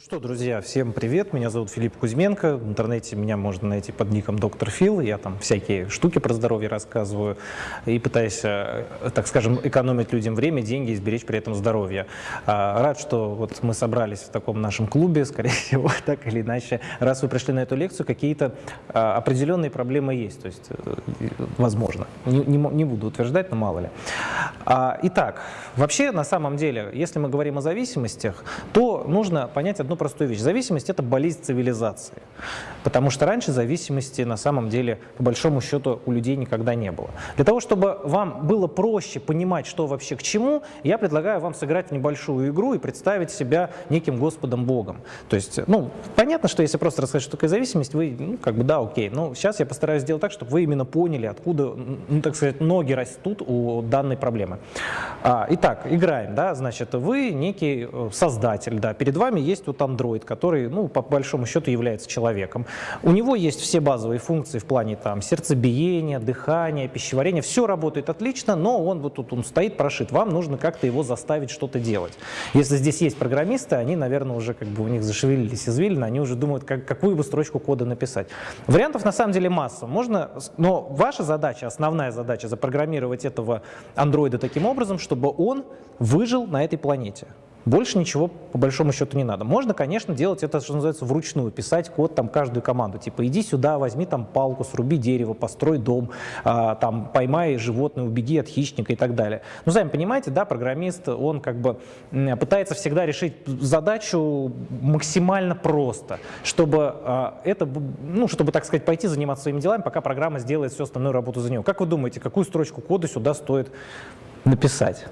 Ну что, друзья, всем привет, меня зовут Филипп Кузьменко, в интернете меня можно найти под ником Доктор Фил, я там всякие штуки про здоровье рассказываю и пытаюсь, э, так скажем, экономить людям время, деньги и сберечь при этом здоровье. А, рад, что вот мы собрались в таком нашем клубе, скорее всего, так или иначе, раз вы пришли на эту лекцию, какие-то а, определенные проблемы есть, то есть, э, возможно, не, не, не буду утверждать, но мало ли. А, итак, вообще, на самом деле, если мы говорим о зависимостях, то нужно понять одну простую вещь. Зависимость – это болезнь цивилизации. Потому что раньше зависимости на самом деле, по большому счету, у людей никогда не было. Для того, чтобы вам было проще понимать, что вообще к чему, я предлагаю вам сыграть небольшую игру и представить себя неким Господом Богом. То есть, ну, понятно, что если просто рассказать, что такое зависимость, вы, ну, как бы, да, окей. Но сейчас я постараюсь сделать так, чтобы вы именно поняли, откуда, ну, так сказать, ноги растут у данной проблемы. А, итак, играем, да, значит, вы некий э, создатель, да, перед вами есть вот Android, который, ну, по большому счету является человеком. У него есть все базовые функции в плане там сердцебиения, дыхания, пищеварения, все работает отлично, но он вот тут он стоит прошит. Вам нужно как-то его заставить что-то делать. Если здесь есть программисты, они, наверное, уже как бы у них зашевелились извилины, они уже думают, как, какую бы строчку кода написать. Вариантов на самом деле масса. Можно, но ваша задача, основная задача запрограммировать этого андроида таким образом, чтобы он выжил на этой планете. Больше ничего по большому счету не надо. Можно, конечно, делать это, что называется, вручную, писать код там каждую команду. Типа иди сюда, возьми там палку, сруби дерево, построй дом, а, там поймай животное, убеги от хищника и так далее. Ну, сами понимаете, да, программист, он как бы пытается всегда решить задачу максимально просто, чтобы а, это, ну, чтобы, так сказать, пойти заниматься своими делами, пока программа сделает всю остальную работу за него. Как вы думаете, какую строчку кода сюда стоит написать?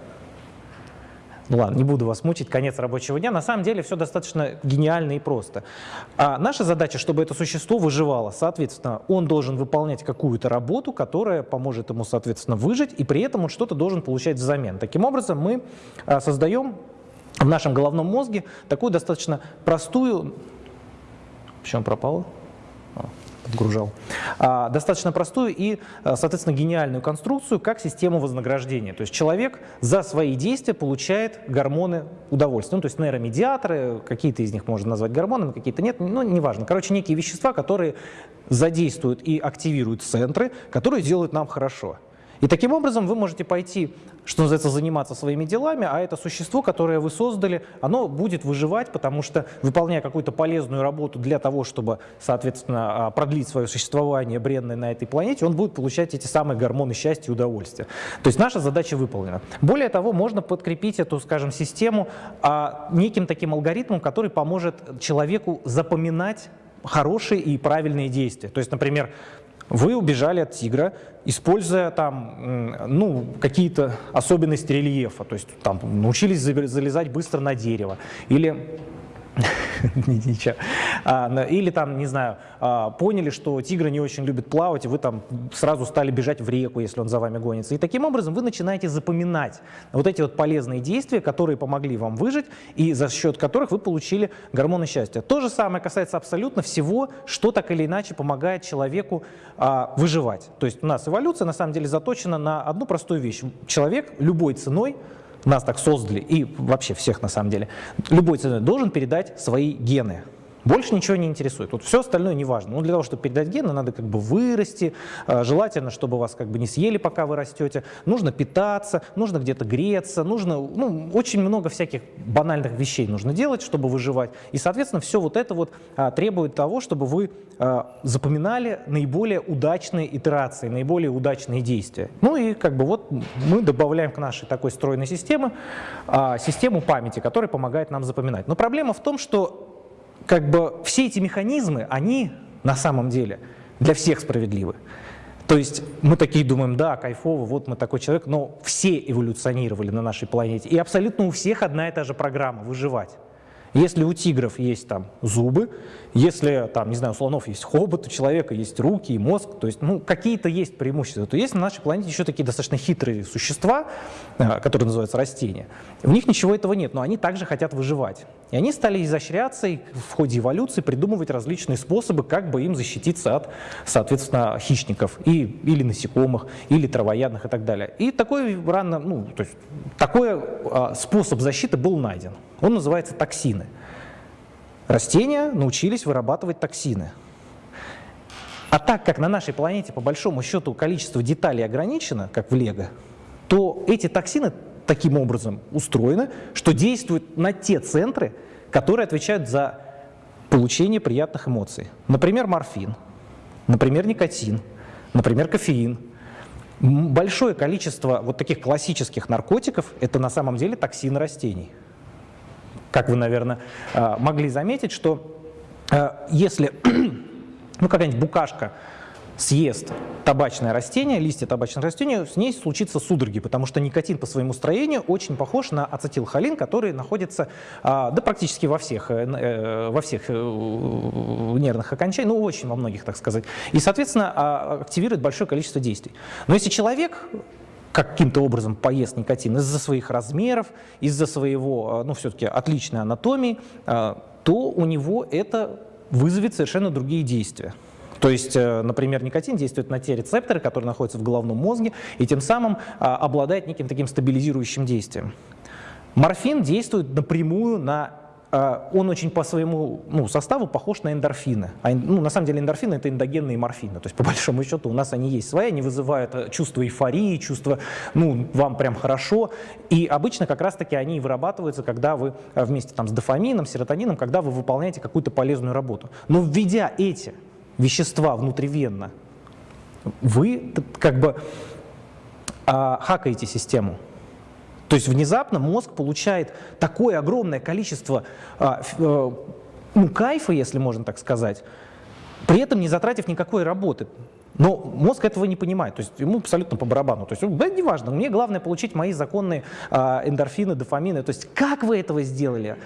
Ну ладно, не буду вас мучить, конец рабочего дня. На самом деле все достаточно гениально и просто. А наша задача, чтобы это существо выживало. Соответственно, он должен выполнять какую-то работу, которая поможет ему, соответственно, выжить, и при этом он что-то должен получать взамен. Таким образом, мы а, создаем в нашем головном мозге такую достаточно простую... Почему пропало? Подгружал, а, достаточно простую и, а, соответственно, гениальную конструкцию, как систему вознаграждения. То есть человек за свои действия получает гормоны удовольствия. Ну, то есть нейромедиаторы, какие-то из них можно назвать гормонами, какие-то нет, ну, неважно. Короче, некие вещества, которые задействуют и активируют центры, которые делают нам хорошо. И таким образом вы можете пойти, что называется, заниматься своими делами, а это существо, которое вы создали, оно будет выживать, потому что, выполняя какую-то полезную работу для того, чтобы, соответственно, а, продлить свое существование бренное на этой планете, он будет получать эти самые гормоны счастья и удовольствия. То есть наша задача выполнена. Более того, можно подкрепить эту, скажем, систему а, неким таким алгоритмом, который поможет человеку запоминать хорошие и правильные действия. То есть, например, вы убежали от тигра, используя там, ну, какие-то особенности рельефа, то есть там научились залезать быстро на дерево, или Ничего. А, или там, не знаю, а, поняли, что тигры не очень любят плавать, и вы там сразу стали бежать в реку, если он за вами гонится. И таким образом вы начинаете запоминать вот эти вот полезные действия, которые помогли вам выжить, и за счет которых вы получили гормоны счастья. То же самое касается абсолютно всего, что так или иначе помогает человеку а, выживать. То есть у нас эволюция на самом деле заточена на одну простую вещь. Человек любой ценой нас так создали, и вообще всех на самом деле, любой ценой должен передать свои гены. Больше ничего не интересует. Вот все остальное не важно. Ну, для того, чтобы передать гены, надо как бы вырасти. А, желательно, чтобы вас как бы не съели, пока вы растете. Нужно питаться, нужно где-то греться, нужно, ну, очень много всяких банальных вещей нужно делать, чтобы выживать. И, соответственно, все вот это вот а, требует того, чтобы вы а, запоминали наиболее удачные итерации, наиболее удачные действия. Ну и как бы вот мы добавляем к нашей такой стройной системе систему памяти, которая помогает нам запоминать. Но проблема в том, что как бы все эти механизмы, они на самом деле для всех справедливы. То есть мы такие думаем, да, кайфово, вот мы такой человек, но все эволюционировали на нашей планете. И абсолютно у всех одна и та же программа – выживать. Если у тигров есть там зубы, если там, не знаю, у слонов есть хобот, у человека есть руки и мозг, то есть, ну, какие-то есть преимущества, то есть на нашей планете еще такие достаточно хитрые существа, а, которые называются растения. В них ничего этого нет, но они также хотят выживать. И они стали изощряться и в ходе эволюции придумывать различные способы, как бы им защититься от, соответственно, хищников и, или насекомых, или травоядных и так далее. И такой рано, ну, то есть, такой а, способ защиты был найден. Он называется токсины. Растения научились вырабатывать токсины. А так как на нашей планете, по большому счету, количество деталей ограничено, как в Лего, то эти токсины таким образом устроены, что действуют на те центры, которые отвечают за получение приятных эмоций. Например, морфин, например, никотин, например, кофеин. Большое количество вот таких классических наркотиков – это на самом деле токсины растений. Как вы, наверное, а, могли заметить, что а, если ну, какая-нибудь букашка съест табачное растение, листья табачного растения, с ней случится судороги, потому что никотин по своему строению очень похож на ацетилхолин, который находится а, да, практически во всех, э, э, во всех э, нервных окончаниях, ну очень во многих, так сказать, и, соответственно, а, активирует большое количество действий. Но если человек каким-то образом поест никотин из-за своих размеров, из-за своего, ну, все-таки отличной анатомии, то у него это вызовет совершенно другие действия. То есть, э, например, никотин действует на те рецепторы, которые находятся в головном мозге, и тем самым обладает неким таким стабилизирующим действием. Морфин действует напрямую на он очень по своему ну, составу похож на эндорфины. А, ну, на самом деле эндорфины — это эндогенные морфины. То есть, по большому счету, у нас они есть свои, они вызывают э, чувство эйфории, чувство, ну, вам прям хорошо. И обычно как раз-таки они вырабатываются, когда вы э, вместе там, с дофамином, серотонином, когда вы выполняете какую-то полезную работу. Но введя эти вещества внутривенно, вы как бы а, хакаете систему. То есть внезапно мозг получает такое огромное количество а, а, ну, кайфа, если можно так сказать, при этом не затратив никакой работы. Но мозг этого не понимает, то есть ему абсолютно по барабану. То есть, да, неважно, мне главное получить мои законные а, эндорфины, дофамины. То есть как вы этого сделали,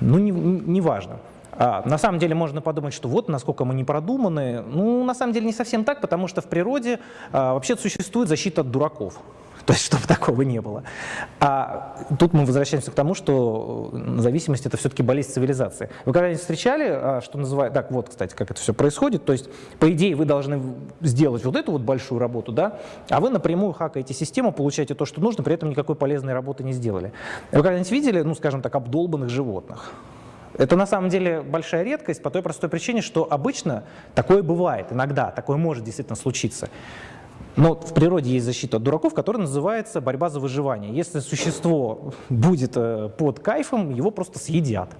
ну, не, не важно. А, на самом деле можно подумать, что вот насколько мы не продуманы. Ну, на самом деле не совсем так, потому что в природе а, вообще существует защита от дураков. То есть, чтобы такого не было. А тут мы возвращаемся к тому, что зависимость – это все-таки болезнь цивилизации. Вы когда-нибудь встречали, а, что называют… Так, вот, кстати, как это все происходит. То есть, по идее, вы должны сделать вот эту вот большую работу, да, а вы напрямую хакаете систему, получаете то, что нужно, при этом никакой полезной работы не сделали. Вы когда-нибудь видели, ну, скажем так, обдолбанных животных? Это на самом деле большая редкость по той простой причине, что обычно такое бывает, иногда такое может действительно случиться. Но в природе есть защита от дураков, которая называется борьба за выживание. Если существо будет э, под кайфом, его просто съедят.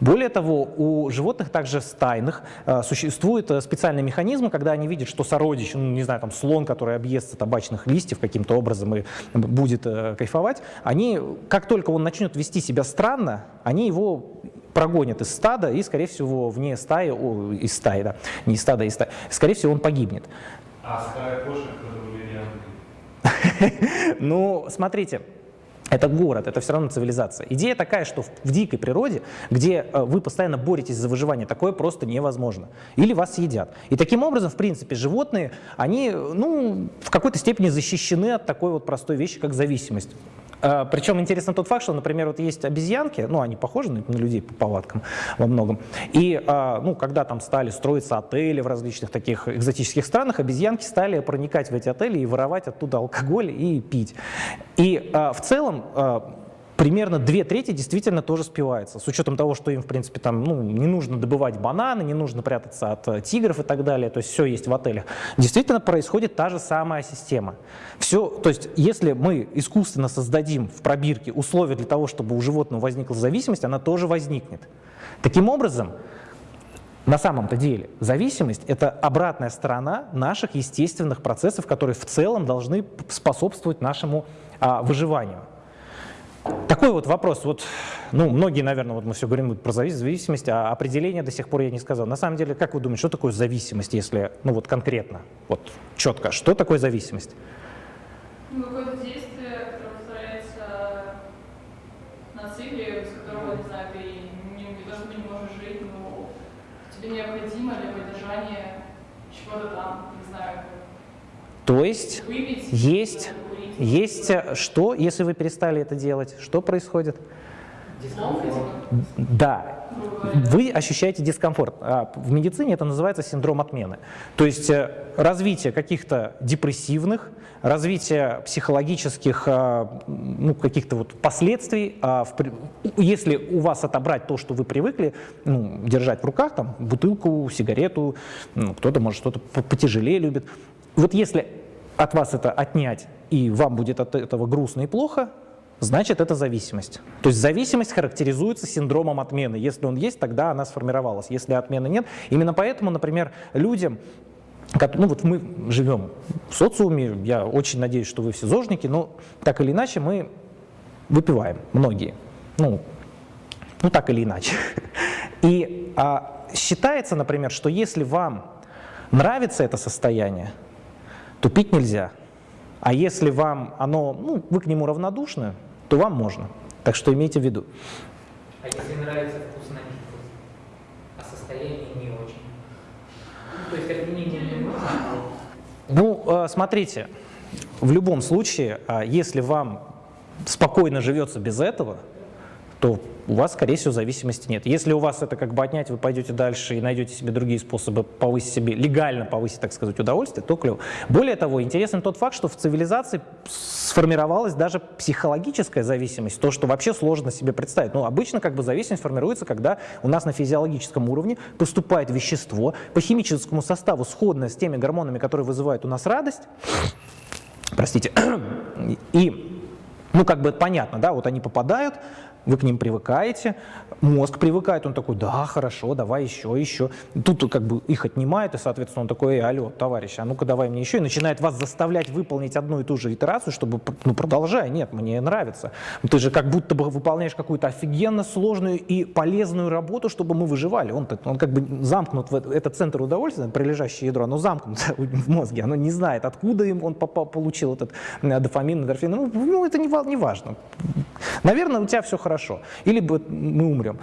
Более того, у животных также стайных э, существует э, специальный механизм, когда они видят, что сородич, ну, не знаю, там слон, который объестся табачных листьев каким-то образом и будет кайфовать, они, как только он начнет вести себя странно, они его прогонят из стада и, скорее всего, вне стаи, о, из стаи, да, не из стада, а из стаи, скорее всего, он погибнет. А стая кошек, Ну, смотрите, это город, это все равно цивилизация. Идея такая, что в, в дикой природе, где э, вы постоянно боретесь за выживание, такое просто невозможно. Или вас съедят. И таким образом, в принципе, животные, они ну, в какой-то степени защищены от такой вот простой вещи, как зависимость. А, Причем интересно тот факт, что, например, вот есть обезьянки, ну, они похожи на людей по повадкам во многом, и, а, ну, когда там стали строиться отели в различных таких экзотических странах, обезьянки стали проникать в эти отели и воровать оттуда алкоголь и пить. И а, в целом примерно две трети действительно тоже спивается, с учетом того, что им, в принципе, там, ну, не нужно добывать бананы, не нужно прятаться от э, тигров и так далее, то есть все есть в отелях. Действительно происходит та же самая система. Все, то есть если мы искусственно создадим в пробирке условия для того, чтобы у животного возникла зависимость, она тоже возникнет. Таким образом, на самом-то деле зависимость – это обратная сторона наших естественных процессов, которые в целом должны способствовать нашему а, выживанию. Такой вот вопрос, вот, ну, многие, наверное, вот мы все говорим про зависимость, а определение до сих пор я не сказал. На самом деле, как вы думаете, что такое зависимость, если, ну, вот конкретно, вот четко, что такое зависимость? Ну, какое-то действие, которое повторяется на цикле, без которого, не знаю, ты не, не то, что не можешь жить, но тебе необходимо для поддержания чего-то там, не знаю. То есть Выпить, есть есть э, что, если вы перестали это делать? Что происходит? Да, вы ощущаете дискомфорт. А в медицине это называется синдром отмены. То есть э, развитие каких-то депрессивных, развитие психологических а, ну, каких-то вот последствий. А если у вас отобрать то, что вы привыкли ну, держать в руках, там, бутылку, сигарету, ну, кто-то может что-то потяжелее любит. Вот если от вас это отнять, и вам будет от этого грустно и плохо, значит это зависимость. То есть зависимость характеризуется синдромом отмены. Если он есть, тогда она сформировалась. Если отмены нет, именно поэтому, например, людям, ну вот мы живем в социуме, я очень надеюсь, что вы все зожники, но так или иначе мы выпиваем, многие, ну, ну так или иначе. И а, считается, например, что если вам нравится это состояние, то пить нельзя. А если вам оно, ну, вы к нему равнодушны, то вам можно. Так что имейте в виду. А если нравится вкус напитков, а состояние не очень? Ну, то есть отменить не? Ну, э, смотрите, в любом случае, а, если вам спокойно живется без этого, то у вас, скорее всего, зависимости нет. Если у вас это как бы отнять, вы пойдете дальше и найдете себе другие способы повысить себе, легально повысить, так сказать, удовольствие, то клево. Более того, интересен тот факт, что в цивилизации сформировалась даже психологическая зависимость, то, что вообще сложно себе представить. Ну, обычно как бы зависимость формируется, когда у нас на физиологическом уровне поступает вещество по химическому составу, сходное с теми гормонами, которые вызывают у нас радость, простите, и ну, как бы понятно, да, вот они попадают, вы к ним привыкаете, мозг привыкает, он такой, да, хорошо, давай еще, еще. Тут как бы их отнимает, и, соответственно, он такой, алло, товарищ, а ну-ка давай мне еще, и начинает вас заставлять выполнить одну и ту же итерацию, чтобы, ну, продолжай, нет, мне нравится. Ты же как будто бы выполняешь какую-то офигенно сложную и полезную работу, чтобы мы выживали. Он, он как бы замкнут, в этот центр удовольствия, прилежащее ядро, оно замкнуто в мозге, оно не знает, откуда им он попал, получил этот э, дофамин, эндорфин. Ну, ну это не, не важно. Наверное, у тебя все хорошо или мы умрем.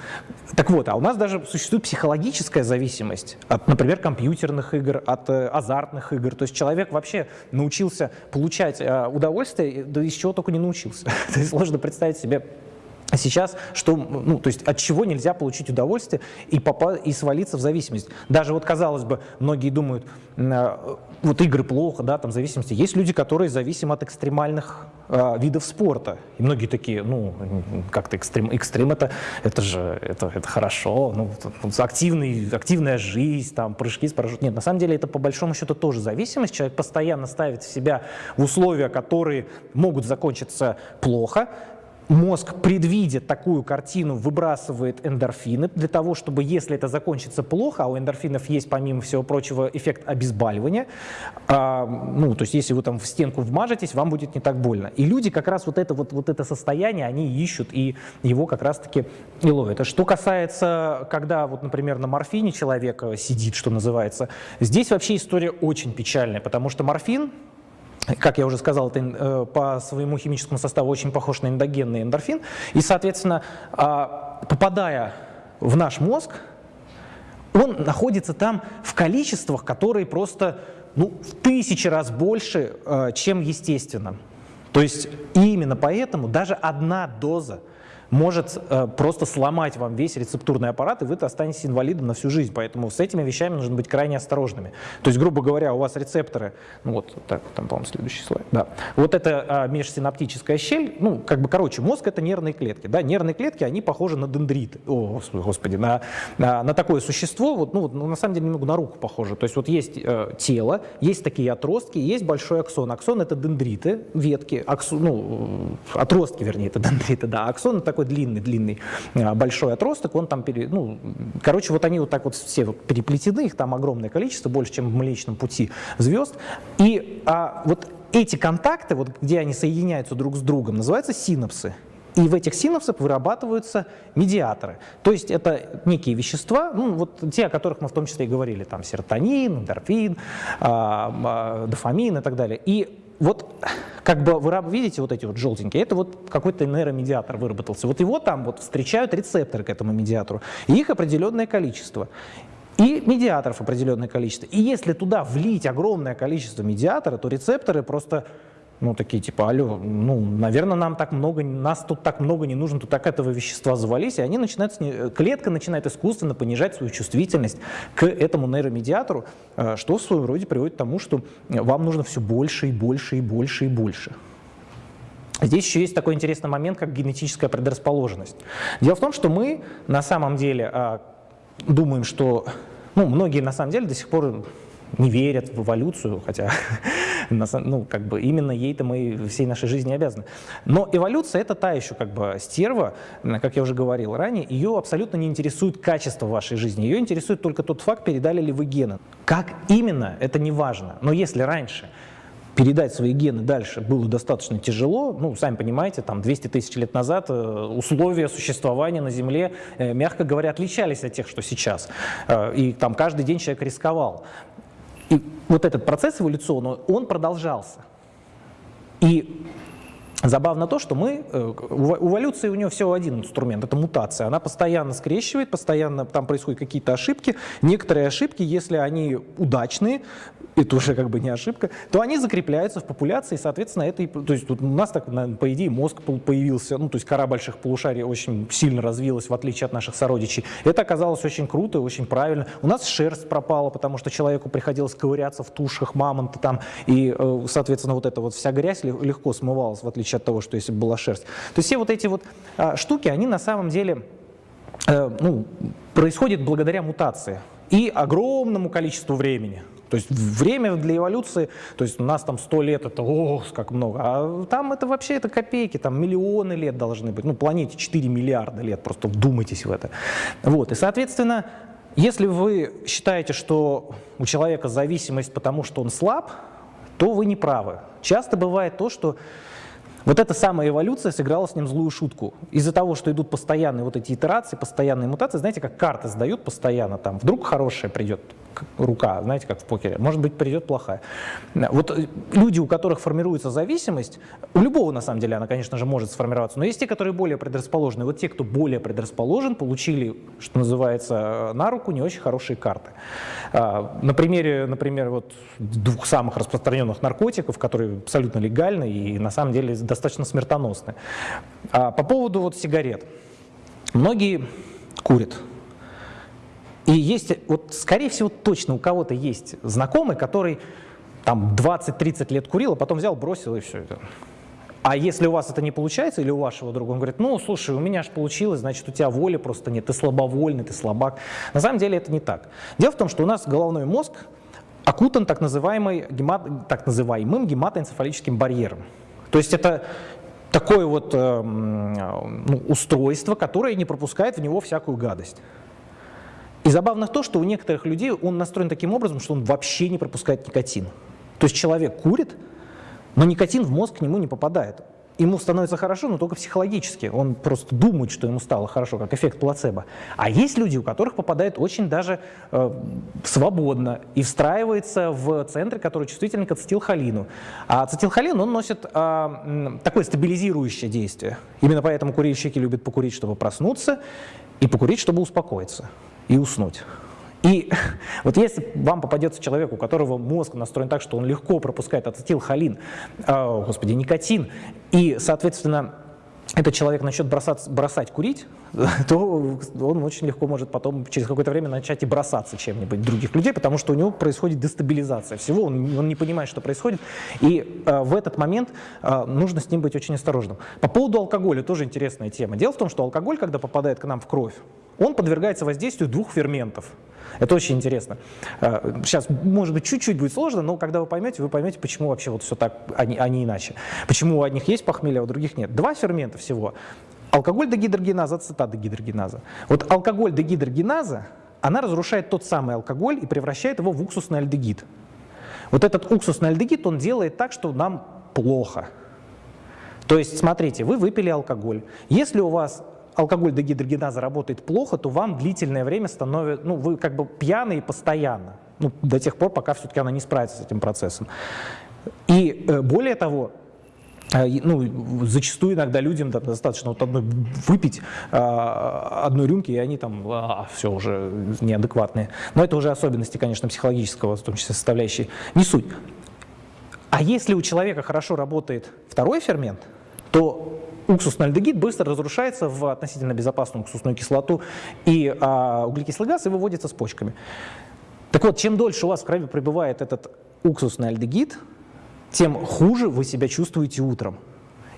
Так вот, а у нас даже существует психологическая зависимость от, например, компьютерных игр, от э, азартных игр. То есть человек вообще научился получать э, удовольствие, да из чего только не научился. То есть сложно представить себе а сейчас, что, ну, то есть от чего нельзя получить удовольствие и, попа и свалиться в зависимость. Даже вот, казалось бы, многие думают, э, вот игры плохо, да, там зависимости. Есть люди, которые зависимы от экстремальных э, видов спорта. И многие такие, ну, как-то экстрем, экстрем это, это же, это, это хорошо, ну, активный, активная жизнь, там, прыжки с парашютом. Нет, на самом деле это по большому счету тоже зависимость. Человек постоянно ставит себя в условия, которые могут закончиться плохо, мозг, предвидя такую картину, выбрасывает эндорфины для того, чтобы, если это закончится плохо, а у эндорфинов есть, помимо всего прочего, эффект обезболивания, а, ну, то есть если вы там в стенку вмажетесь, вам будет не так больно. И люди как раз вот это, вот, вот это состояние, они ищут и его как раз-таки и ловят. А что касается, когда, вот, например, на морфине человек сидит, что называется, здесь вообще история очень печальная, потому что морфин, как я уже сказал, это э, по своему химическому составу очень похож на эндогенный эндорфин. И, соответственно, а, попадая в наш мозг, он находится там в количествах, которые просто ну, в тысячи раз больше, э, чем естественно. То есть именно поэтому даже одна доза может э, просто сломать вам весь рецептурный аппарат, и вы останетесь инвалидом на всю жизнь. Поэтому с этими вещами нужно быть крайне осторожными. То есть, грубо говоря, у вас рецепторы, ну вот, так, там, по-моему, следующий слайд, да. Вот это а, межсинаптическая щель, ну, как бы, короче, мозг — это нервные клетки, да, нервные клетки, они похожи на дендриты, о, господи, на, на, на такое существо, вот, ну, ну, на самом деле, немного на руку похоже. То есть, вот есть э, тело, есть такие отростки, есть большой аксон. Аксон — это дендриты, ветки, аксон, ну, отростки, вернее, это дендриты, да, аксон — это такой такой длинный-длинный а, большой отросток, он там, пере, ну, короче, вот они вот так вот все вот переплетены, их там огромное количество, больше, чем в Млечном Пути звезд, и а, вот эти контакты, вот где они соединяются друг с другом, называются синапсы. И в этих синапсах вырабатываются медиаторы. То есть это некие вещества, ну, вот те, о которых мы в том числе и говорили, там серотонин, эндорфин, а, а, дофамин и так далее. И вот как бы вы видите вот эти вот желтенькие, это вот какой-то нейромедиатор выработался. Вот его там вот встречают рецепторы к этому медиатору, и их определенное количество. И медиаторов определенное количество. И если туда влить огромное количество медиатора, то рецепторы просто Ну, такие типа, алло, ну, наверное, нам так много, нас тут так много не нужно, тут так этого вещества завались, и они начинают, сни- клетка начинает искусственно понижать свою чувствительность к этому нейромедиатору, э, что в своем роде приводит к тому, что вам нужно все больше и больше и больше и больше. Здесь еще есть такой интересный момент, как генетическая предрасположенность. Дело в том, что мы на самом деле а, думаем, что ну, многие на самом деле до сих пор не верят в эволюцию, хотя ну, как бы именно ей-то мы всей нашей жизни обязаны. Но эволюция это та еще как бы стерва, как я уже говорил ранее, ее абсолютно не интересует качество вашей жизни, ее интересует только тот факт, передали ли вы гены. Как именно, это не важно. Но если раньше передать свои гены дальше было достаточно тяжело. Ну, сами понимаете, там 200 тысяч лет назад э, условия существования на Земле, э, мягко говоря, отличались от тех, что сейчас. Э, И там каждый день человек рисковал. И вот этот процесс эволюционный, он продолжался. И Забавно то, что мы, э, у эволюции у нее всего один инструмент, это мутация. Она постоянно скрещивает, постоянно там происходят какие-то ошибки. Некоторые ошибки, если они удачные, это уже как бы не ошибка, то они закрепляются в популяции, соответственно, это, и- то есть вот у нас так, по идее, мозг появился, ну, то есть кора больших полушарий очень сильно развилась, в отличие от наших сородичей. Это оказалось очень круто и очень правильно. У нас шерсть пропала, потому что человеку приходилось ковыряться в тушах мамонта там, и, э, соответственно, вот эта вот вся грязь ле- легко смывалась, в отличие от того, что если бы была шерсть. То есть все вот эти вот а, штуки, они на самом деле э, ну, происходит благодаря мутации и огромному количеству времени. То есть время для эволюции, то есть у нас там 100 лет, это ох, как много, а там это вообще это копейки, там миллионы лет должны быть, ну планете 4 миллиарда лет, просто вдумайтесь в это. Вот, и соответственно, если вы считаете, что у человека зависимость потому, что он слаб, то вы не правы. Часто бывает то, что вот эта самая эволюция сыграла с ним злую шутку. Из-за того, что идут постоянные вот эти итерации, постоянные мутации, знаете, как карты сдают постоянно, там вдруг хорошая придет рука, знаете, как в покере, может быть, придет плохая. Вот э, люди, у которых формируется зависимость, у любого, на самом деле, она, конечно же, может сформироваться, но есть те, которые более предрасположены. Вот те, кто более предрасположен, получили, что называется, э, на руку не очень хорошие карты. А, На примере, например, вот двух самых распространенных наркотиков, которые абсолютно легальны и на самом деле достаточно смертоносны. А По поводу вот сигарет. Многие курят. И есть, вот скорее всего, точно у кого-то есть знакомый, который там 20-30 лет курил, а потом взял, бросил и все это. А если у вас это не получается, или у вашего друга, он говорит, ну, слушай, у меня же получилось, значит, у тебя воли просто нет, ты слабовольный, ты слабак. На самом деле это не так. Дело в том, что у нас головной мозг окутан так, называемой, гемат- так называемым гематоэнцефалическим барьером. То есть это такое вот э, ну, устройство, которое не пропускает в него всякую гадость. И забавно то, что у некоторых людей он настроен таким образом, что он вообще не пропускает никотин. То есть человек курит, но никотин в мозг к нему не попадает. Ему становится хорошо, но только психологически. Он просто думает, что ему стало хорошо, как эффект плацебо. А есть люди, у которых попадает очень даже э, свободно и встраивается в центры, которые чувствительны к ацетилхолину. А ацетилхолин, он носит м, такое стабилизирующее действие. Именно поэтому курильщики любят покурить, чтобы проснуться, и покурить, чтобы успокоиться и уснуть. И вот если вам попадется человек, у которого мозг настроен так, что он легко пропускает ацетилхолин, э, господи, никотин, и, соответственно, этот человек начнет бросаться, бросать курить, то он очень легко может потом через какое-то время начать и бросаться чем-нибудь других людей, потому что у него происходит дестабилизация всего, он, он не понимает, что происходит, и э, в этот момент э, нужно с ним быть очень осторожным. По поводу алкоголя тоже интересная тема. Дело в том, что алкоголь, когда попадает к нам в кровь, он подвергается воздействию двух ферментов. Это очень интересно. Э, Сейчас, может быть, чуть-чуть будет сложно, но когда вы поймете, вы поймете, почему вообще вот все так, а не, а не иначе. Почему у одних есть похмелье, а у других нет. Два фермента всего. Алкоголь дегидрогеназа, ацетат дегидрогеназа. Вот алкоголь дегидрогеназа, она разрушает тот самый алкоголь и превращает его в уксусный альдегид. Вот этот уксусный альдегид, он делает так, что нам плохо. То есть, смотрите, вы выпили алкоголь. Если у вас алкоголь дегидрогеназа работает плохо, то вам длительное время становится, ну, вы как бы пьяные постоянно, ну, до тех пор, пока все-таки она не справится с этим процессом. И э, более того, э, ну, зачастую иногда людям достаточно вот одной выпить а, одной рюмки, и они там все уже неадекватные. Но это уже особенности, конечно, психологического, в том числе составляющей, не суть. А А если у человека хорошо работает второй фермент, то уксусный альдегид быстро разрушается в относительно безопасную уксусную кислоту, и а, углекислый газ и выводится с почками. Так вот, чем дольше у вас в крови пребывает этот уксусный альдегид, тем хуже вы себя чувствуете утром.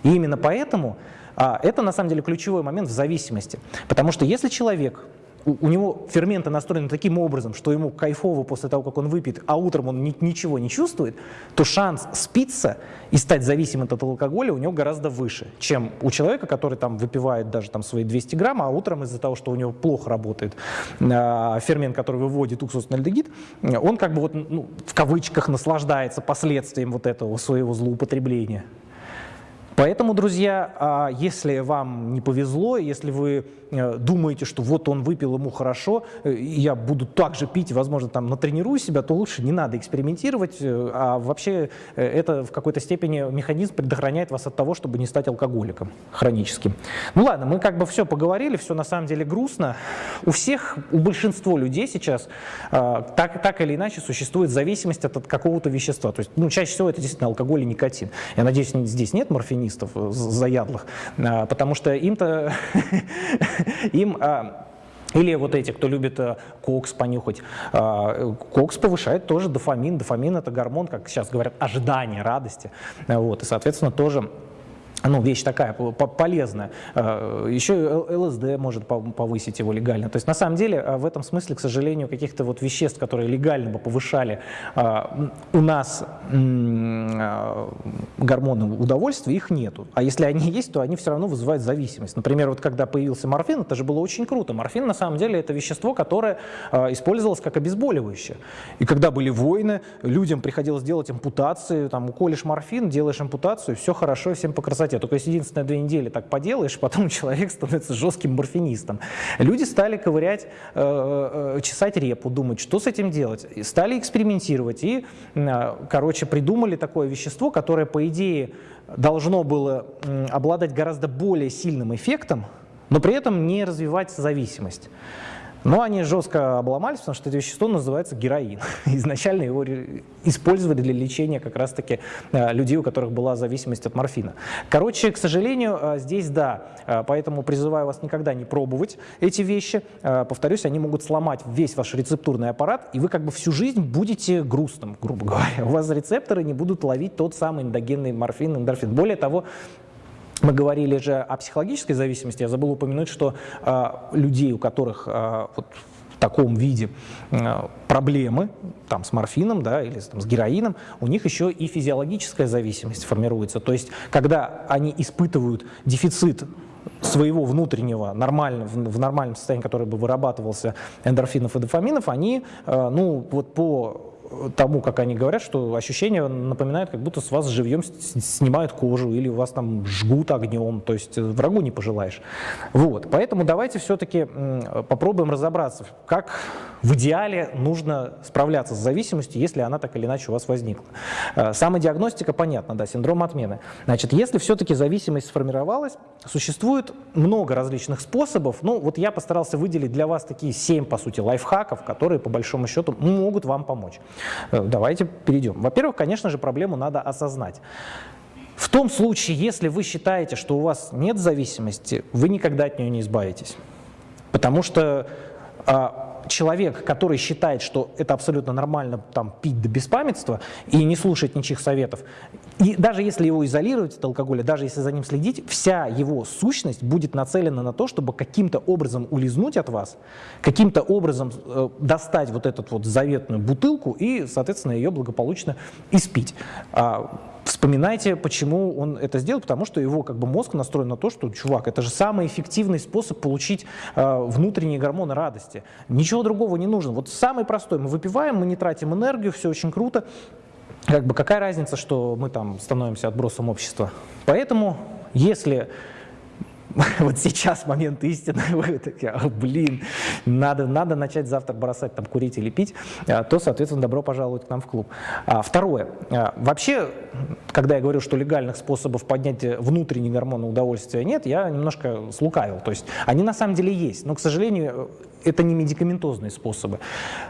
И именно поэтому а, это на самом деле ключевой момент в зависимости. Потому что если человек у, у него ферменты настроены таким образом, что ему кайфово после того, как он выпьет, а утром он ни, ничего не чувствует, то шанс спиться и стать зависимым от алкоголя у него гораздо выше, чем у человека, который там выпивает даже там свои 200 грамм, а утром из-за того, что у него плохо работает э, фермент, который выводит уксусный альдегид, он как бы вот ну, в кавычках наслаждается последствием вот этого своего злоупотребления. Поэтому, друзья, а, если вам не повезло, если вы э, думаете, что вот он выпил, ему хорошо, э, я буду так же пить, возможно, там натренирую себя, то лучше не надо экспериментировать, э, а вообще это в какой-то степени механизм предохраняет вас от того, чтобы не стать алкоголиком хроническим. Ну ладно, мы как бы все поговорили, все на самом деле грустно. У всех, у большинства людей сейчас так, так или иначе существует зависимость от, от какого-то вещества. То есть, ну, чаще всего это действительно алкоголь и никотин. Я надеюсь, здесь нет морфинизма, коммунистов э, заядлых, а, потому что им-то, им а, или вот эти, кто любит э, кокс понюхать. А, кокс повышает тоже дофамин. Дофамин – это гормон, как сейчас говорят, ожидания, радости. Вот, и, соответственно, тоже ну, вещь такая полезная. Э, Еще ЛСД может повысить его легально. То есть на самом деле э, в этом смысле, к сожалению, каких-то вот веществ, которые легально бы повышали э, у нас гормоны удовольствия, их нету. А если они есть, то они все равно вызывают зависимость. Например, вот когда появился морфин, это же было очень круто. Морфин на самом деле это вещество, которое использовалось как обезболивающее. И когда были войны, людям приходилось делать ампутации, там уколешь морфин, делаешь ампутацию, все хорошо, всем по красоте красоте. Только если единственное две недели так поделаешь, потом человек становится жестким морфинистом. Люди стали ковырять, э, э, чесать репу, думать, что с этим делать. Стали экспериментировать и, э, короче, придумали такое вещество, которое, по идее, должно было обладать гораздо более сильным эффектом, но при этом не развивать зависимость. Но они жестко обломались, потому что это вещество называется героин. Изначально его использовали для лечения как раз-таки э, людей, у которых была зависимость от морфина. Короче, к сожалению, э, здесь да, э, поэтому призываю вас никогда не пробовать эти вещи. Повторюсь, они могут сломать весь ваш рецептурный аппарат, и вы как бы всю жизнь будете грустным, грубо говоря. У вас рецепторы не будут ловить тот самый эндогенный морфин, эндорфин. Более того, мы говорили же о психологической зависимости. Я забыл упомянуть, что э, людей, у которых э, вот, в таком виде э, проблемы там, с морфином да, или там, с героином, у них еще и физиологическая зависимость формируется. То есть, когда они испытывают дефицит своего внутреннего, нормально, в нормальном состоянии, который бы вырабатывался эндорфинов и дофаминов, они, ну, вот по тому, как они говорят, что ощущение напоминает, как будто с вас живьем снимают кожу или вас там жгут огнем, то есть э, врагу не пожелаешь. Вот, поэтому давайте все-таки попробуем разобраться, как в идеале нужно справляться с зависимостью, если она так или иначе у вас возникла. Э, самодиагностика понятна, да, синдром отмены. Значит, если все-таки зависимость сформировалась, существует много различных способов. Ну, вот я постарался выделить для вас такие семь, по сути, лайфхаков, которые, по большому счету, могут вам помочь. Э, давайте перейдем. Во-первых, конечно же, проблему надо осознать. В том случае, если вы считаете, что у вас нет зависимости, вы никогда от нее не избавитесь. Потому что а, человек, который считает, что это абсолютно нормально там, пить до беспамятства и не слушать ничьих советов, и даже если его изолировать от алкоголя, даже если за ним следить, вся его сущность будет нацелена на то, чтобы каким-то образом улизнуть от вас, каким-то образом э, достать вот эту вот заветную бутылку и, соответственно, ее благополучно испить. А, Вспоминайте, почему он это сделал, потому что его как бы мозг настроен на то, что, чувак, это же самый эффективный способ получить э, внутренние гормоны радости. Ничего другого не нужно. Вот самый простой. Мы выпиваем, мы не тратим энергию, все очень круто. Как бы какая разница, что мы там становимся отбросом общества. Поэтому, если вот сейчас момент истины, вы такие, а, блин, надо, надо начать завтра бросать там курить или пить, а, то, соответственно, добро пожаловать к нам в клуб. А, второе. Вообще, когда я говорю, что легальных способов поднять внутренний гормон удовольствия нет, я немножко слукавил. То есть они на самом деле есть, но, к сожалению, это не медикаментозные способы.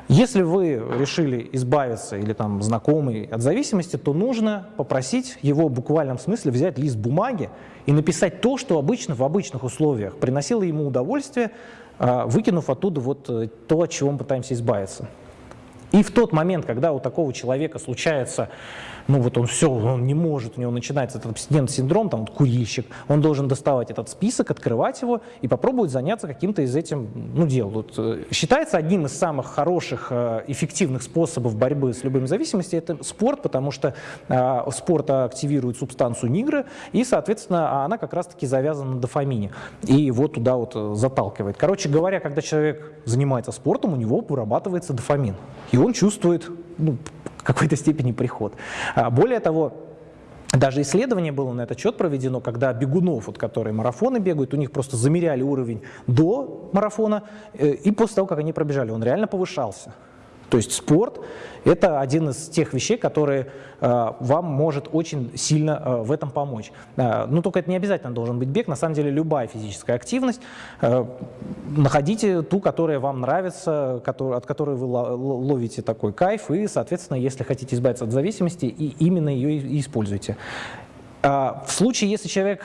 Если вы решили избавиться или там знакомый от зависимости, то нужно попросить его в буквальном смысле взять лист бумаги и написать то, что обычно в обычных условиях приносило ему удовольствие, а, выкинув оттуда вот э, то, от чего мы пытаемся избавиться. И в тот момент, когда у такого человека случается ну вот он все, он не может, у него начинается этот абстинентный синдром, там вот курильщик, он должен доставать этот список, открывать его и попробовать заняться каким-то из этим ну, дел. Вот, э, считается одним из самых хороших, э, эффективных способов борьбы с любыми зависимостями это спорт, потому что э, спорт активирует субстанцию нигры, и, соответственно, она как раз-таки завязана на дофамине, и его туда вот э, заталкивает. Короче говоря, когда человек занимается спортом, у него вырабатывается дофамин, и он чувствует ну, в какой-то степени приход. А, более того, даже исследование было на этот счет проведено, когда бегунов, вот, которые марафоны бегают, у них просто замеряли уровень до марафона, э, и после того, как они пробежали, он реально повышался. То есть спорт – это один из тех вещей, которые э, вам может очень сильно э, в этом помочь. Э, ну, только это не обязательно должен быть бег. На самом деле любая физическая активность. Находите ту, которая вам нравится, от которой вы ловите такой кайф, и, соответственно, если хотите избавиться от зависимости, и именно ее и используйте. В случае, если человек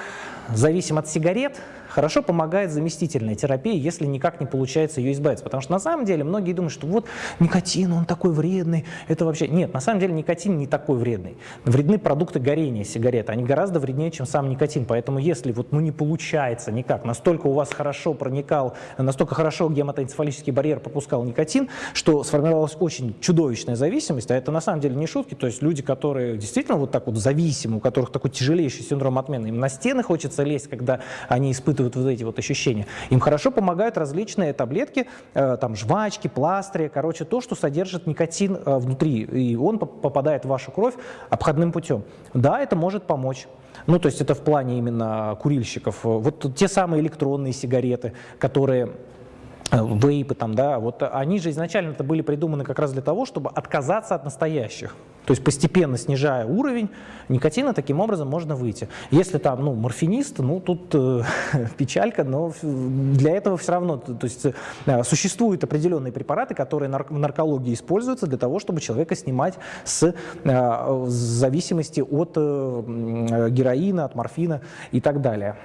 зависим от сигарет, хорошо помогает заместительная терапия, если никак не получается ее избавиться. Потому что на самом деле многие думают, что вот никотин, он такой вредный, это вообще... Нет, на самом деле никотин не такой вредный. Вредны продукты горения сигареты, они гораздо вреднее, чем сам никотин. Поэтому если вот ну не получается никак, настолько у вас хорошо проникал, настолько хорошо гематоэнцефалический барьер пропускал никотин, что сформировалась очень чудовищная зависимость, а это на самом деле не шутки, то есть люди, которые действительно вот так вот зависимы, у которых такой тяжелейший синдром отмены, им на стены хочется лезть, когда они испытывают вот эти вот ощущения. Им хорошо помогают различные таблетки, э, там жвачки, пластыри, короче, то, что содержит никотин э, внутри, и он попадает в вашу кровь обходным путем. Да, это может помочь. Ну, то есть это в плане именно курильщиков. Вот те самые электронные сигареты, которые вейпы там, да, вот они же изначально это были придуманы как раз для того, чтобы отказаться от настоящих. То есть постепенно снижая уровень никотина, таким образом можно выйти. Если там, ну, морфинист, ну, тут э, печалька, но для этого все равно, то, есть э, существуют определенные препараты, которые нар в наркологии используются для того, чтобы человека снимать с э, зависимости от э, героина, от морфина и так далее.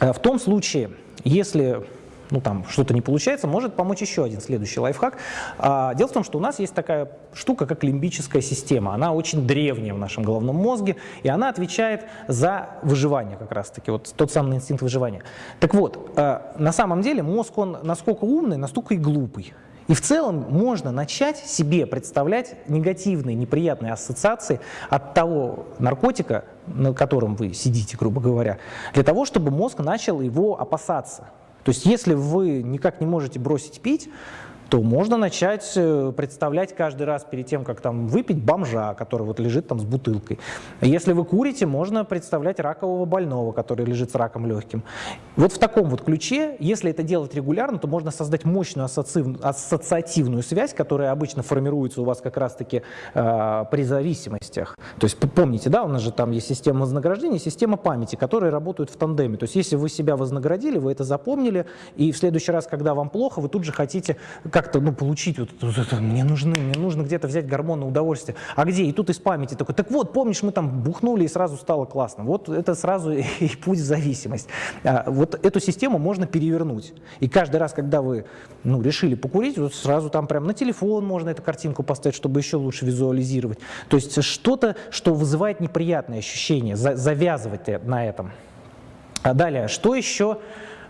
Э, в том случае, если ну там что-то не получается, может помочь еще один следующий лайфхак. А, дело в том, что у нас есть такая штука, как лимбическая система. Она очень древняя в нашем головном мозге, и она отвечает за выживание как раз-таки, вот тот самый инстинкт выживания. Так вот, а, на самом деле мозг, он насколько умный, настолько и глупый. И в целом можно начать себе представлять негативные, неприятные ассоциации от того наркотика, на котором вы сидите, грубо говоря, для того, чтобы мозг начал его опасаться. То есть если вы никак не можете бросить пить, то можно начать э, представлять каждый раз перед тем, как там выпить бомжа, который вот лежит там с бутылкой. Если вы курите, можно представлять ракового больного, который лежит с раком легким. Вот в таком вот ключе, если это делать регулярно, то можно создать мощную ассоциативную связь, которая обычно формируется у вас как раз-таки э, при зависимостях. То есть помните, да, у нас же там есть система вознаграждения, система памяти, которые работают в тандеме. То есть если вы себя вознаградили, вы это запомнили, и в следующий раз, когда вам плохо, вы тут же хотите как-то ну, получить, вот, вот это, мне нужны, мне нужно где-то взять гормоны удовольствия. А где? И тут из памяти такой, так вот, помнишь, мы там бухнули и сразу стало классно. Вот это сразу и путь в зависимость. А, вот эту систему можно перевернуть. И каждый раз, когда вы ну, решили покурить, вот сразу там прям на телефон можно эту картинку поставить, чтобы еще лучше визуализировать. То есть что-то, что вызывает неприятные ощущения, за, завязывать на этом. А далее, что еще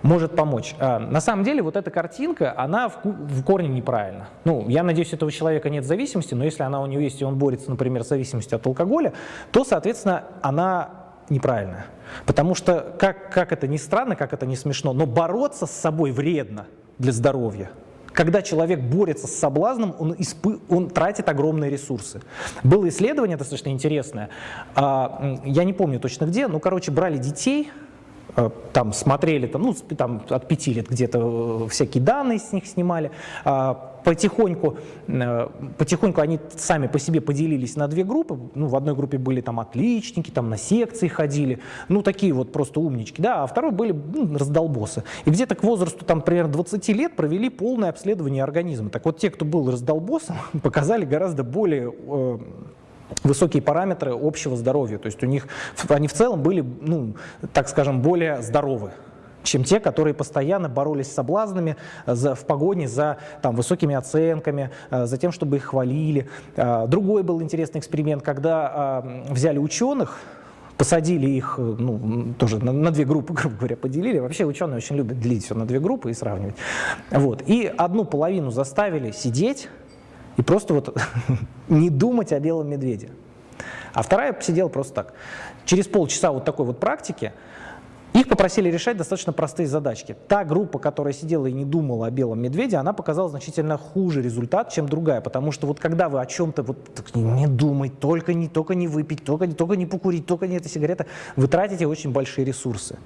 может помочь. А, на самом деле вот эта картинка, она в, корне неправильна. Ну, я надеюсь, этого человека нет зависимости, но если она у него есть, и он борется, например, с зависимостью от алкоголя, то, соответственно, она неправильная. Потому что, как, как это ни странно, как это не смешно, но бороться с собой вредно для здоровья. Когда человек борется с соблазном, он, испы... он тратит огромные ресурсы. Было исследование достаточно интересное, а, я не помню точно где, но, короче, брали детей, там смотрели, там, ну, там, от пяти лет где-то э, всякие данные с них снимали, а, потихоньку, э, потихоньку они сами по себе поделились на две группы. Ну, в одной группе были там отличники, там на секции ходили, ну, такие вот просто умнички, да, а второй были ну, раздолбосы. И где-то к возрасту, там, примерно 20 лет провели полное обследование организма. Так вот, те, кто был раздолбосом, показали гораздо более э, высокие параметры общего здоровья. То есть у них, они в целом были, ну, так скажем, более здоровы чем те, которые постоянно боролись с соблазнами за, в погоне за там, высокими оценками, э, за тем, чтобы их хвалили. Э, другой был интересный эксперимент, когда э, взяли ученых, посадили их, ну, тоже на, на две группы, грубо говоря, поделили. Вообще ученые очень любят делить все на две группы и сравнивать. Вот. И одну половину заставили сидеть и просто вот не думать о белом медведе. А вторая сидела просто так. Через полчаса вот такой вот практики их попросили решать достаточно простые задачки. Та группа, которая сидела и не думала о белом медведе, она показала значительно хуже результат, чем другая, потому что вот когда вы о чем-то вот не думать, только не, только не выпить, только, только не покурить, только не эта сигарета, вы тратите очень большие ресурсы.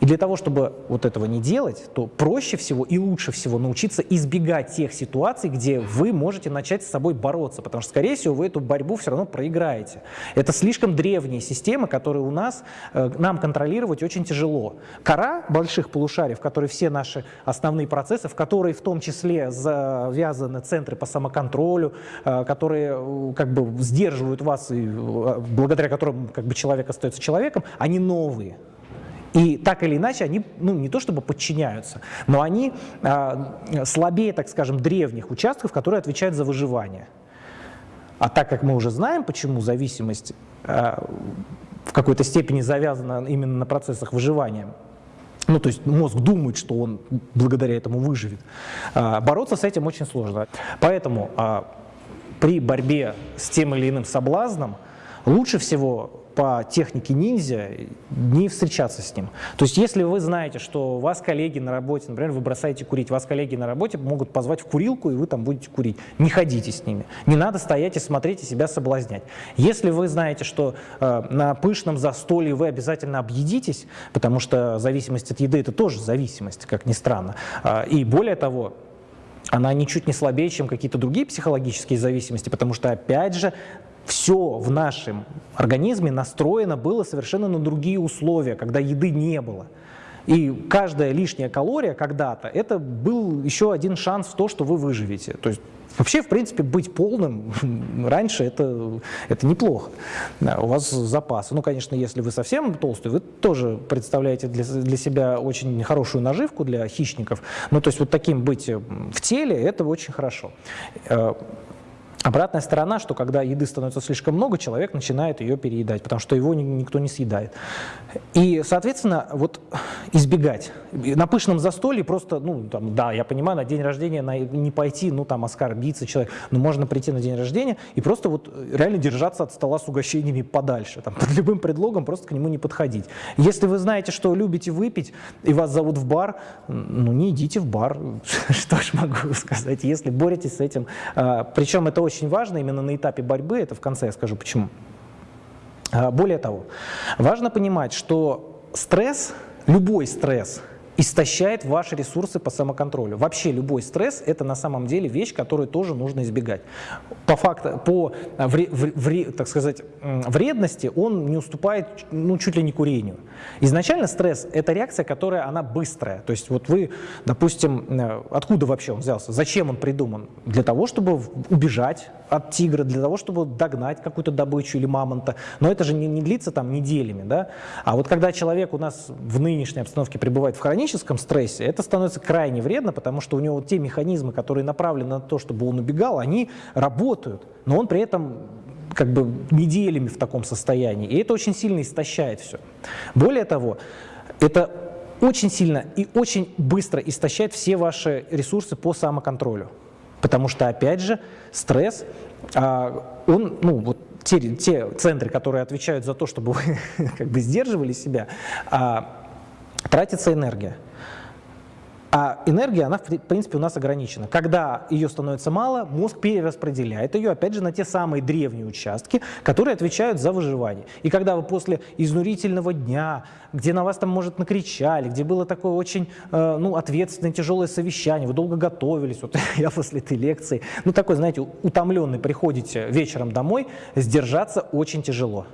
И для того, чтобы вот этого не делать, то проще всего и лучше всего научиться избегать тех ситуаций, где вы можете начать с собой бороться, потому что, скорее всего, вы эту борьбу все равно проиграете. Это слишком древние системы, которые у нас, э, нам контролировать очень тяжело. Кора больших полушарий, в которой все наши основные процессы, в которые в том числе завязаны центры по самоконтролю, э, которые э, как бы сдерживают вас, и благодаря которым как бы человек остается человеком, они новые. И так или иначе они, ну не то чтобы подчиняются, но они э, слабее, так скажем, древних участков, которые отвечают за выживание. А так как мы уже знаем, почему зависимость э, в какой-то степени завязана именно на процессах выживания, ну, то есть мозг думает, что он благодаря этому выживет. Бороться с этим очень сложно. Поэтому при борьбе с тем или иным соблазном лучше всего по технике ниндзя не встречаться с ним. То есть если вы знаете, что вас коллеги на работе, например, вы бросаете курить, вас коллеги на работе могут позвать в курилку, и вы там будете курить. Не ходите с ними. Не надо стоять и смотреть и себя соблазнять. Если вы знаете, что э, на пышном застолье вы обязательно объедитесь, потому что зависимость от еды – это тоже зависимость, как ни странно. Э, и более того, она ничуть не слабее, чем какие-то другие психологические зависимости, потому что, опять же, все в нашем организме настроено было совершенно на другие условия, когда еды не было. И каждая лишняя калория когда-то, это был еще один шанс в то, что вы выживете. То есть Вообще, в принципе, быть полным раньше это, это неплохо. Да, у вас запасы. Ну, конечно, если вы совсем толстый, вы тоже представляете для, для себя очень хорошую наживку для хищников. Ну, то есть вот таким быть в теле, это очень хорошо. Обратная сторона, что когда еды становится слишком много, человек начинает ее переедать, потому что его никто не съедает. И, соответственно, вот избегать. На пышном застолье просто, ну, там, да, я понимаю, на день рождения на, не пойти, ну, там, оскорбиться человек, но можно прийти на день рождения и просто вот реально держаться от стола с угощениями подальше, там, под любым предлогом просто к нему не подходить. Если вы знаете, что любите выпить, и вас зовут в бар, ну, не идите в бар, что ж могу сказать, если боретесь с этим. А, Причем это очень важно именно на этапе борьбы, это в конце я скажу почему. А, более того, важно понимать, что стресс, любой стресс, истощает ваши ресурсы по самоконтролю. Вообще любой стресс – это на самом деле вещь, которую тоже нужно избегать. По факту, по вре, вре, так сказать, вредности он не уступает ну, чуть ли не курению. Изначально стресс – это реакция, которая она быстрая. То есть вот вы, допустим, э, откуда вообще он взялся, зачем он придуман? Для того, чтобы убежать от тигра, для того, чтобы догнать какую-то добычу или мамонта. Но это же не, не длится там неделями. Да? А вот когда человек у нас в нынешней обстановке пребывает в хроническом стрессе, это становится крайне вредно, потому что у него те механизмы, которые направлены на то, чтобы он убегал, они работают, но он при этом как бы неделями в таком состоянии. И это очень сильно истощает все. Более того, это очень сильно и очень быстро истощает все ваши ресурсы по самоконтролю. Потому что, опять же, стресс, а, он, ну, вот те, те центры, которые отвечают за то, чтобы вы как бы сдерживали себя, а, тратится энергия. А энергия, она, в принципе, у нас ограничена. Когда ее становится мало, мозг перераспределяет ее, опять же, на те самые древние участки, которые отвечают за выживание. И когда вы после изнурительного дня, где на вас там, может, накричали, где было такое очень э, ну, ответственное, тяжелое совещание, вы долго готовились, вот я после этой лекции, ну, такой, знаете, утомленный, приходите вечером домой, сдержаться очень тяжело.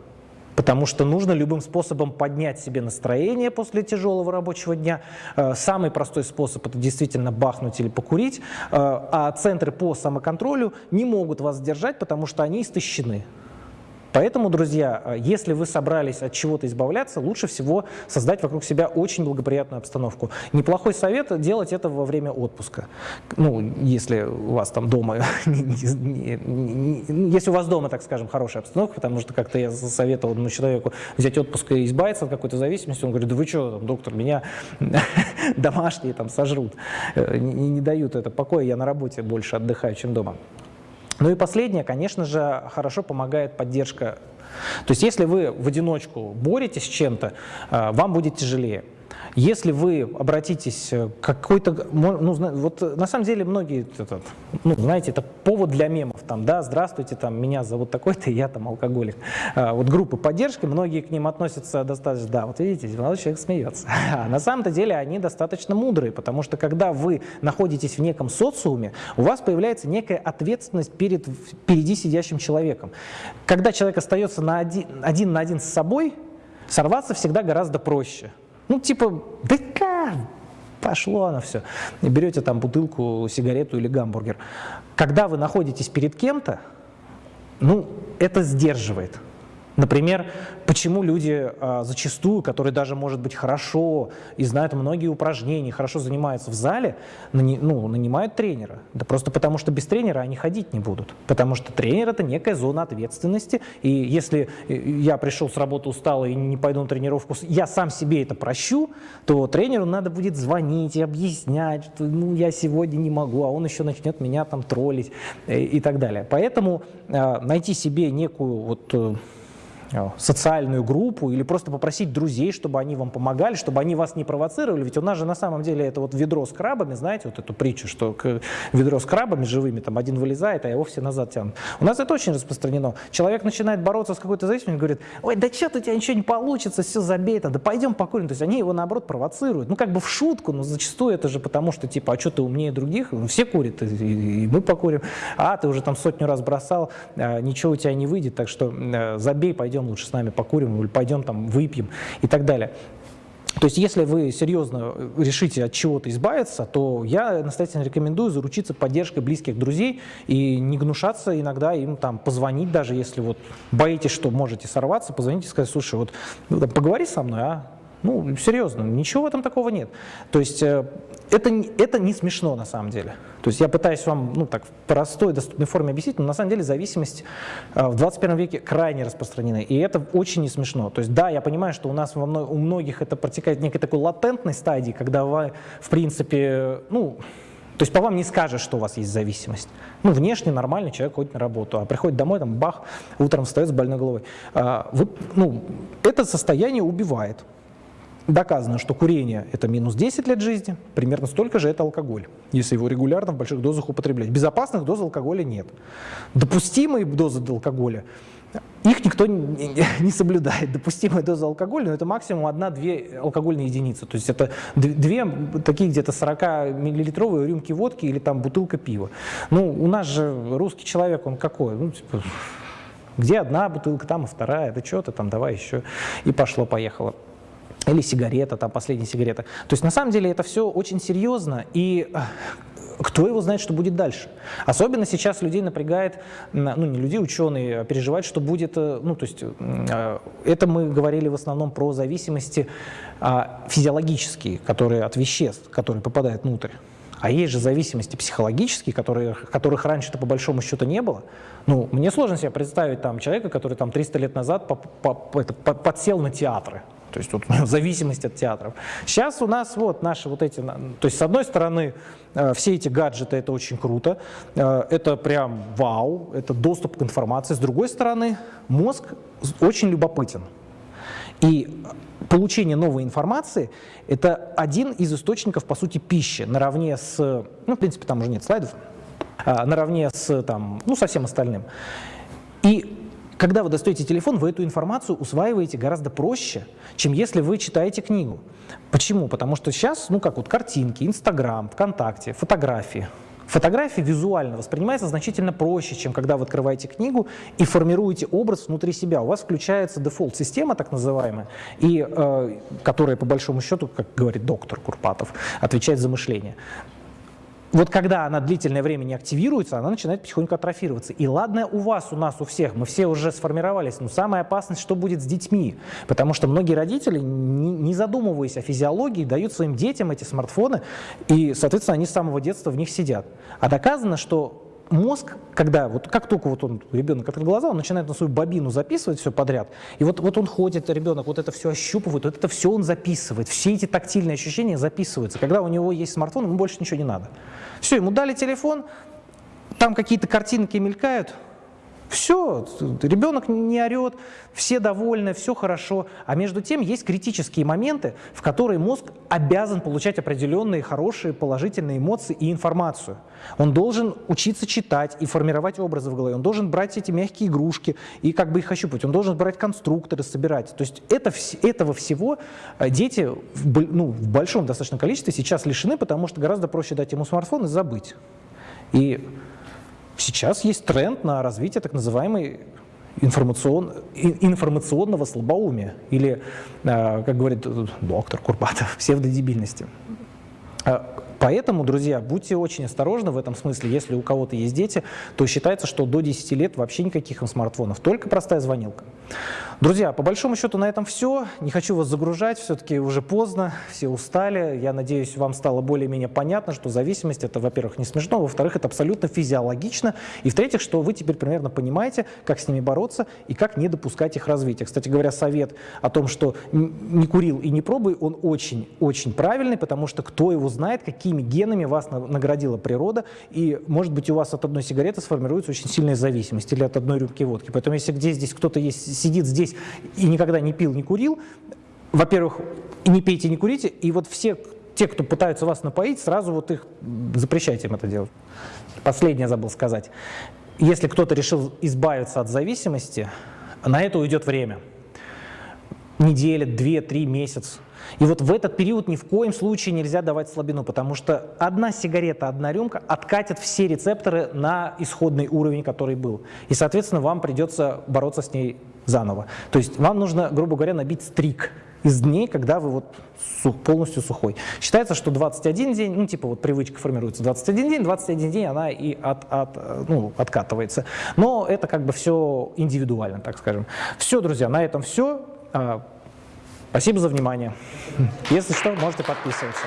Потому что нужно любым способом поднять себе настроение после тяжелого рабочего дня. Э, самый простой способ – это действительно бахнуть или покурить. Э, а центры по самоконтролю не могут вас сдержать, потому что они истощены. Поэтому, друзья, э, если вы собрались от чего-то избавляться, лучше всего создать вокруг себя очень благоприятную обстановку. Неплохой совет – делать это во время отпуска. Ну, если у вас там дома, если у вас дома, так скажем, хорошая обстановка, потому что как-то я советовал одному человеку взять отпуск и избавиться от какой-то зависимости, он говорит, да вы что, доктор, меня домашние там сожрут, э, не, не дают это покоя, я на работе больше отдыхаю, чем дома. Ну и последнее, конечно же, хорошо помогает поддержка. То есть если вы в одиночку боретесь с чем-то, э, вам будет тяжелее. Если вы обратитесь к какой-то, ну, вот на самом деле многие, этот, ну, знаете, это повод для мемов, там, да, здравствуйте, там, меня зовут такой-то, я там алкоголик. А, вот группы поддержки, многие к ним относятся достаточно, да, вот видите, молодой человек смеется. А на самом-то деле они достаточно мудрые, потому что когда вы находитесь в неком социуме, у вас появляется некая ответственность перед впереди сидящим человеком. Когда человек остается на один, один на один с собой, сорваться всегда гораздо проще. Ну, типа, да? Пошло оно все. И берете там бутылку, сигарету или гамбургер. Когда вы находитесь перед кем-то, ну, это сдерживает. Например, почему люди а, зачастую, которые даже, может быть, хорошо и знают многие упражнения, хорошо занимаются в зале, ну, нанимают тренера? Да просто потому, что без тренера они ходить не будут. Потому что тренер – это некая зона ответственности. И если э, я пришел с работы усталый и не пойду на тренировку, я сам себе это прощу, то тренеру надо будет звонить и объяснять, что ну, я сегодня не могу, а он еще начнет меня там троллить и, э, и так далее. Поэтому э, найти себе некую вот Э, социальную группу или просто попросить друзей, чтобы они вам помогали, чтобы они вас не провоцировали. Ведь у нас же на самом деле это вот ведро с крабами, знаете, вот эту притчу, что к ведро с крабами живыми, там один вылезает, а его все назад тянут. У нас это очень распространено. Человек начинает бороться с какой-то зависимостью, говорит, ой, да что-то у тебя ничего не получится, все забей, да пойдем покурим. То есть они его наоборот провоцируют. Ну как бы в шутку, но зачастую это же потому, что типа, а что ты умнее других? Ну, все курят, и, и мы покурим. А ты уже там сотню раз бросал, а, ничего у тебя не выйдет, так что э, забей, пойдем пойдем лучше с нами покурим, или пойдем там выпьем и так далее. То есть, если вы серьезно решите от чего-то избавиться, то я настоятельно рекомендую заручиться поддержкой близких друзей и не гнушаться иногда им там позвонить, даже если вот боитесь, что можете сорваться, позвоните и сказать, слушай, вот ну, поговори со мной, а ну, серьезно, ничего в этом такого нет. То есть э, это, это не смешно на самом деле. То есть я пытаюсь вам ну, так, в простой, доступной форме объяснить, но на самом деле зависимость э, в 21 веке крайне распространена, и это очень не смешно. То есть да, я понимаю, что у нас во мно, у многих это протекает в некой такой латентной стадии, когда вы, в принципе, ну, то есть по вам не скажешь, что у вас есть зависимость. Ну, внешне нормальный человек ходит на работу, а приходит домой, там, бах, утром встает с больной головой. А, вы, ну, это состояние убивает. Доказано, что курение – это минус 10 лет жизни, примерно столько же это алкоголь, если его регулярно в больших дозах употреблять. Безопасных доз алкоголя нет. Допустимые дозы алкоголя их никто не соблюдает. Допустимая доза алкоголя, но это максимум 1-2 алкогольные единицы. То есть это две такие где-то 40-миллилитровые рюмки водки или там бутылка пива. Ну, у нас же русский человек, он какой? Ну, типа, где одна бутылка, там и вторая, да что-то там, давай еще. И пошло-поехало или сигарета, там последняя сигарета. То есть на самом деле это все очень серьезно, и э, кто его знает, что будет дальше. Особенно сейчас людей напрягает, ну не людей, ученые переживают, что будет, э, ну то есть э, это мы говорили в основном про зависимости а, физиологические, которые от веществ, которые попадают внутрь. А есть же зависимости психологические, которые, которых раньше-то по большому счету не было. Ну, мне сложно себе представить там человека, который там 300 лет назад по, по, по, это, по, подсел на театры. То есть вот зависимость от театров. Сейчас у нас вот наши вот эти, то есть с одной стороны э, все эти гаджеты это очень круто, э, это прям вау, это доступ к информации. С другой стороны мозг очень любопытен. И получение новой информации – это один из источников, по сути, пищи, наравне с, ну, в принципе, там уже нет слайдов, а, наравне с, там, ну, со всем остальным. И когда вы достаете телефон, вы эту информацию усваиваете гораздо проще, чем если вы читаете книгу. Почему? Потому что сейчас, ну как вот картинки, Инстаграм, ВКонтакте, фотографии. Фотография визуально воспринимается значительно проще, чем когда вы открываете книгу и формируете образ внутри себя. У вас включается дефолт-система, так называемая, и, э, которая, по большому счету, как говорит доктор Курпатов, отвечает за мышление вот когда она длительное время не активируется, она начинает потихоньку атрофироваться. И ладно у вас, у нас, у всех, мы все уже сформировались, но самая опасность, что будет с детьми. Потому что многие родители, не, задумываясь о физиологии, дают своим детям эти смартфоны, и, соответственно, они с самого детства в них сидят. А доказано, что мозг, когда, вот как только вот он, ребенок открыл глаза, он начинает на свою бобину записывать все подряд, и вот, вот он ходит, ребенок вот это все ощупывает, вот это все он записывает, все эти тактильные ощущения записываются. Когда у него есть смартфон, ему больше ничего не надо. Все, ему дали телефон, там какие-то картинки мелькают, все, ребенок не орет, все довольны, все хорошо. А между тем есть критические моменты, в которые мозг обязан получать определенные хорошие положительные эмоции и информацию. Он должен учиться читать и формировать образы в голове. Он должен брать эти мягкие игрушки и как бы их ощупать. Он должен брать конструкторы, собирать. То есть это, этого всего э, дети в, ну, в большом достаточно количестве сейчас лишены, потому что гораздо проще дать ему смартфон и забыть. И Сейчас есть тренд на развитие так называемой информацион, информационного слабоумия или, э, как говорит доктор Курбатов, псевдодебильности. Поэтому, друзья, будьте очень осторожны в этом смысле. Если у кого-то есть дети, то считается, что до 10 лет вообще никаких им смартфонов, только простая звонилка. Друзья, по большому счету на этом все. Не хочу вас загружать, все-таки уже поздно, все устали. Я надеюсь, вам стало более-менее понятно, что зависимость это, во-первых, не смешно, во-вторых, это абсолютно физиологично, и в-третьих, что вы теперь примерно понимаете, как с ними бороться и как не допускать их развития. Кстати говоря, совет о том, что не курил и не пробуй, он очень-очень правильный, потому что кто его знает, какими генами вас наградила природа, и, может быть, у вас от одной сигареты сформируется очень сильная зависимость или от одной рюмки водки. Поэтому, если где здесь кто-то есть, сидит здесь, и никогда не пил, не курил, во-первых, не пейте, не курите, и вот все те, кто пытаются вас напоить, сразу вот их запрещайте им это делать. Последнее забыл сказать. Если кто-то решил избавиться от зависимости, на это уйдет время. Неделя, две, три, месяц. И вот в этот период ни в коем случае нельзя давать слабину, потому что одна сигарета, одна рюмка откатит все рецепторы на исходный уровень, который был. И, соответственно, вам придется бороться с ней заново. То есть вам нужно, грубо говоря, набить стрик из дней, когда вы вот полностью сухой. Считается, что 21 день, ну типа вот привычка формируется 21 день, 21 день она и от, от, ну, откатывается. Но это как бы все индивидуально, так скажем. Все, друзья, на этом все. Спасибо за внимание. Если что, можете подписываться.